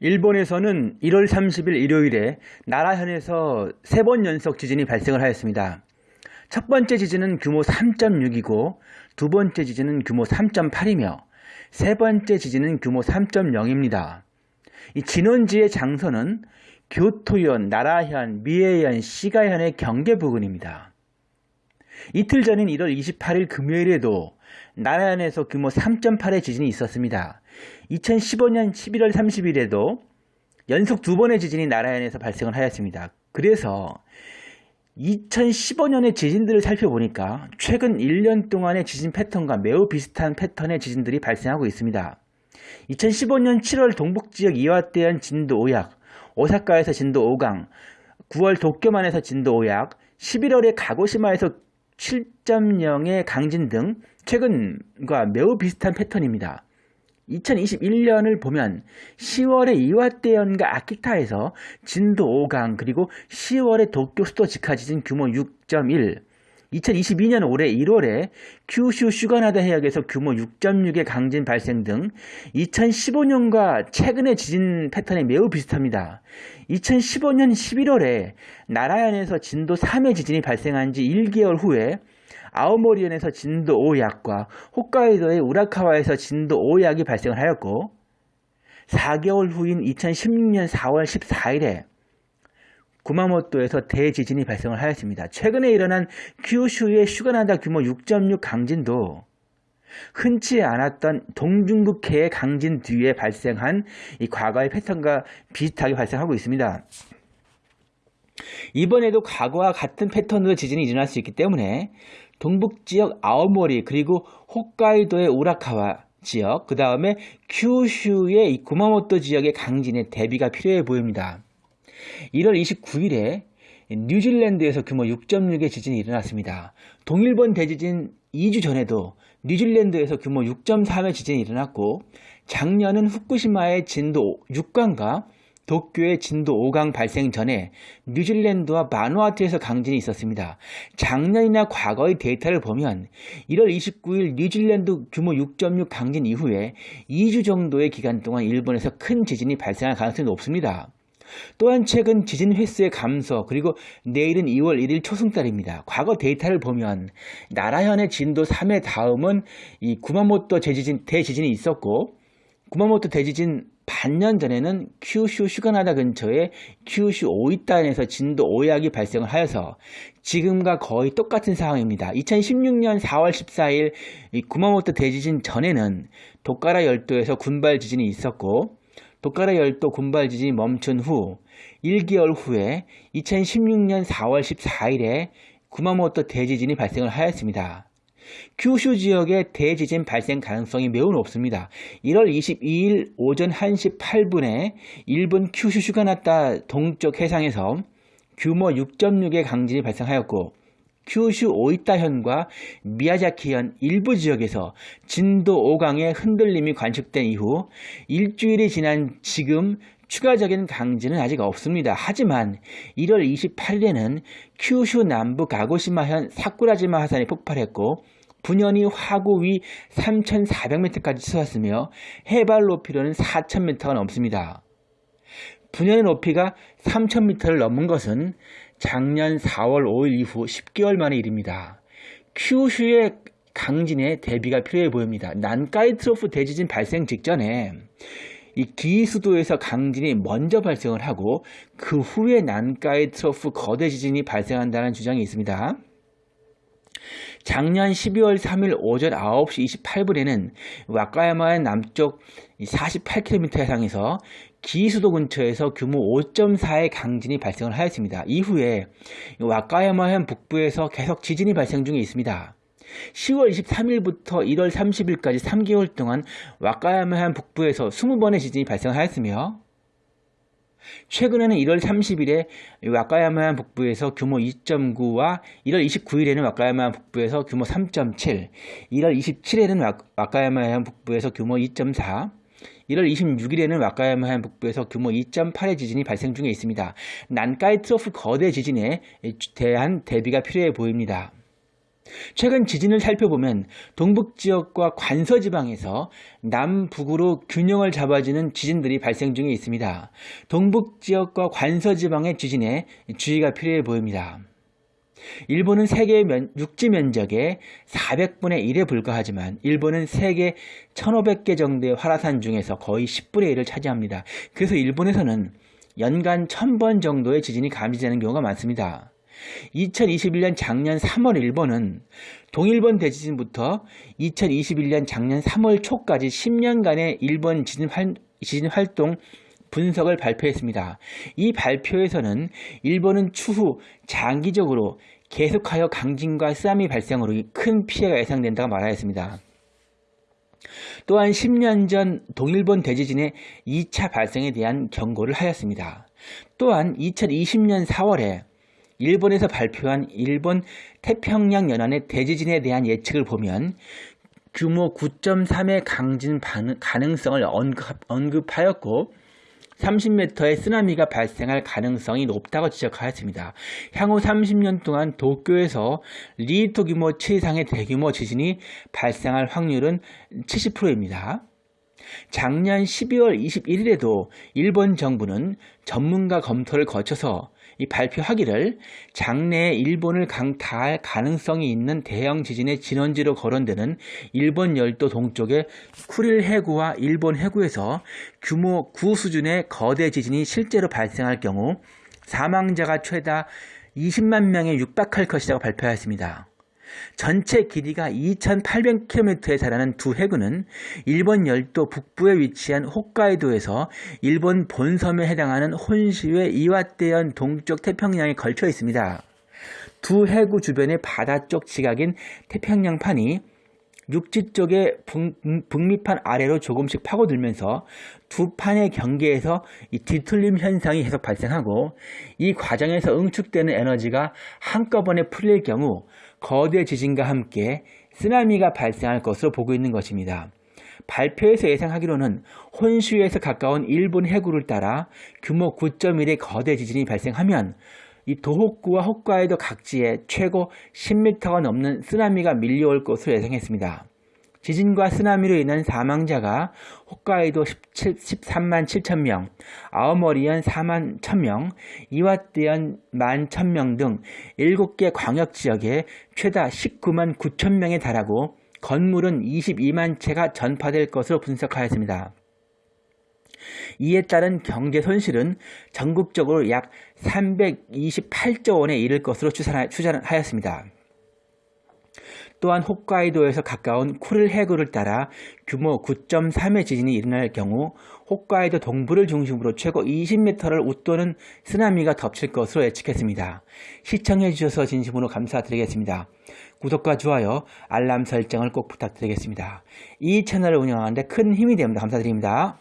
일본에서는 1월 30일 일요일에 나라현에서 세 번 연속 지진이 발생을 하였습니다. 첫 번째 지진은 규모 3.6이고 두 번째 지진은 규모 3.8이며 세 번째 지진은 규모 3.0입니다. 이 진원지의 장소는 교토현, 나라현, 미에현, 시가현의 경계 부근입니다. 이틀 전인 1월 28일 금요일에도 나라현에서 규모 3.8의 지진이 있었습니다. 2015년 11월 30일에도 연속 두 번의 지진이 나라현에서 발생을 하였습니다. 그래서 2015년의 지진들을 살펴보니까 최근 1년 동안의 지진 패턴과 매우 비슷한 패턴의 지진들이 발생하고 있습니다. 2015년 7월 동북지역 이와대현 진도 5약, 오사카에서 진도 5강, 9월 도쿄만에서 진도 5약, 11월에 가고시마에서 7.0의 강진 등 최근과 매우 비슷한 패턴입니다. 2021년을 보면 10월에 이와대현과 아키타에서 진도 5강 그리고 10월에 도쿄 수도 직하 지진 규모 6.1 2022년 올해 1월에 큐슈 슈가나다 해역에서 규모 6.6의 강진 발생 등 2015년과 최근의 지진 패턴이 매우 비슷합니다. 2015년 11월에 나라현에서 진도 3의 지진이 발생한 지 1개월 후에 아오모리현에서 진도 5약과 홋카이도의 우라카와에서 진도 5약이 발생을 하였고 4개월 후인 2016년 4월 14일에 구마모토에서 대지진이 발생을 하였습니다. 최근에 일어난 큐슈의 슈가나다 규모 6.6 강진도 흔치 않았던 동중국해의 강진 뒤에 발생한 이 과거의 패턴과 비슷하게 발생하고 있습니다. 이번에도 과거와 같은 패턴으로 지진이 일어날 수 있기 때문에 동북 지역 아오모리 그리고 홋카이도의 우라카와 지역 그 다음에 큐슈의 구마모토 지역의 강진에 대비가 필요해 보입니다. 1월 29일에 뉴질랜드에서 규모 6.6의 지진이 일어났습니다. 동일본 대지진 2주 전에도 뉴질랜드에서 규모 6.3의 지진이 일어났고 작년은 후쿠시마의 진도 6강과 도쿄의 진도 5강 발생 전에 뉴질랜드와 마누아투에서 강진이 있었습니다. 작년이나 과거의 데이터를 보면 1월 29일 뉴질랜드 규모 6.6 강진 이후에 2주 정도의 기간 동안 일본에서 큰 지진이 발생할 가능성이 높습니다. 또한 최근 지진 횟수의 감소 그리고 내일은 2월 1일 초승달입니다. 과거 데이터를 보면 나라현의 진도 3의 다음은 이 구마모토 대지진, 대지진이 있었고 구마모토 대지진 반년 전에는 큐슈 슈가나다 근처에 큐슈 오이탄에서 진도 5약이 발생을 하여서 지금과 거의 똑같은 상황입니다. 2016년 4월 14일 구마모토 대지진 전에는 도카라 열도에서 군발 지진이 있었고 도카라 열도 군발 지진이 멈춘 후 1개월 후에 2016년 4월 14일에 구마모토 대지진이 발생을 하였습니다. 큐슈 지역의 대지진 발생 가능성이 매우 높습니다. 1월 22일 오전 1시 8분에 일본 큐슈슈가 났다 동쪽 해상에서 규모 6.6의 강진이 발생하였고 큐슈 오이타현과 미야자키현 일부 지역에서 진도 5강의 흔들림이 관측된 이후 일주일이 지난 지금 추가적인 강진은 아직 없습니다. 하지만 1월 28일에는 큐슈 남부 가고시마현 사쿠라지마 하산이 폭발했고 분연이 화구 위 3,400m까지 치솟았으며 해발 높이로는 4,000m가 넘습니다. 분연의 높이가 3,000m를 넘은 것은 작년 4월 5일 이후 10개월 만의 일입니다. 큐슈의 강진에 대비가 필요해 보입니다. 난카이 트로프 대지진 발생 직전에 이 기수도에서 강진이 먼저 발생을 하고 그 후에 난카이 트로프 거대 지진이 발생한다는 주장이 있습니다. 작년 12월 3일 오전 9시 28분에는 와카야마의 남쪽 48km 해상에서 기수도 근처에서 규모 5.4의 강진이 발생을 하였습니다. 이후에 와카야마현 북부에서 계속 지진이 발생 중에 있습니다. 10월 23일부터 1월 30일까지 3개월 동안 와카야마현 북부에서 20번의 지진이 발생하였으며 최근에는 1월 30일에 와카야마 북부에서 규모 2.9와 1월 29일에는 와카야마 북부에서 규모 3.7, 1월 27일에는 와카야마 북부에서 규모 2.4, 1월 26일에는 와카야마 북부에서 규모 2.8의 지진이 발생 중에 있습니다. 난카이 트로프 거대 지진에 대한 대비가 필요해 보입니다. 최근 지진을 살펴보면 동북 지역과 관서 지방에서 남북으로 균형을 잡아주는 지진들이 발생 중에 있습니다. 동북 지역과 관서 지방의 지진에 주의가 필요해 보입니다. 일본은 세계 면, 육지 면적의 400분의 1에 불과하지만 일본은 세계 1500개 정도의 활화산 중에서 거의 10분의 1을 차지합니다. 그래서 일본에서는 연간 1000번 정도의 지진이 감지되는 경우가 많습니다. 2021년 작년 3월 일본은 동일본 대지진부터 2021년 작년 3월 초까지 10년간의 일본 지진, 활, 지진 활동 분석을 발표했습니다. 이 발표에서는 일본은 추후 장기적으로 계속하여 강진과 쓰나미 발생으로 큰 피해가 예상된다고 말하였습니다. 또한 10년 전 동일본 대지진의 2차 발생에 대한 경고를 하였습니다. 또한 2020년 4월에 일본에서 발표한 일본 태평양 연안의 대지진에 대한 예측을 보면 규모 9.3의 강진 가능성을 언급, 하였고 30m의 쓰나미가 발생할 가능성이 높다고 지적하였습니다. 향후 30년 동안 도쿄에서 리히터 규모 7 이상의 대규모 지진이 발생할 확률은 70%입니다. 작년 12월 21일에도 일본 정부는 전문가 검토를 거쳐서 이 발표하기를 장래에 일본을 강타할 가능성이 있는 대형 지진의 진원지로 거론되는 일본 열도 동쪽의 쿠릴 해구와 일본 해구에서 규모 9 수준의 거대 지진이 실제로 발생할 경우 사망자가 최다 20만 명에 육박할 것이라고 발표하였습니다. 전체 길이가 2,800km에 달하는 두 해구는 일본 열도 북부에 위치한 홋카이도에서 일본 본섬에 해당하는 혼슈의 이와대현 동쪽 태평양에 걸쳐 있습니다. 두 해구 주변의 바다 쪽 지각인 태평양판이 육지 쪽의 북미판 아래로 조금씩 파고들면서 두 판의 경계에서 이 뒤틀림 현상이 계속 발생하고 이 과정에서 응축되는 에너지가 한꺼번에 풀릴 경우 거대 지진과 함께 쓰나미가 발생할 것으로 보고 있는 것입니다. 발표에서 예상하기로는 혼슈에서 가까운 일본 해구를 따라 규모 9.1의 거대 지진이 발생하면 이 도호쿠와 홋카이도 각지에 최고 10m가 넘는 쓰나미가 밀려올 것으로 예상했습니다. 지진과 쓰나미로 인한 사망자가 홋카이도 17, 13만 7천 명, 아오머리현 4만 1천 명, 이와떼현 1만 1천 명 등 7개 광역지역에 최다 19만 9천 명에 달하고 건물은 22만 채가 전파될 것으로 분석하였습니다. 이에 따른 경제 손실은 전국적으로 약 328조 원에 이를 것으로 추산하였습니다. 또한 홋카이도에서 가까운 쿠를 해구를 따라 규모 9.3의 지진이 일어날 경우 홋카이도 동부를 중심으로 최고 20m를 웃도는 쓰나미가 덮칠 것으로 예측했습니다. 시청해 주셔서 진심으로 감사드리겠습니다. 구독과 좋아요, 알람 설정을 꼭 부탁드리겠습니다. 이 채널을 운영하는데 큰 힘이 됩니다. 감사드립니다.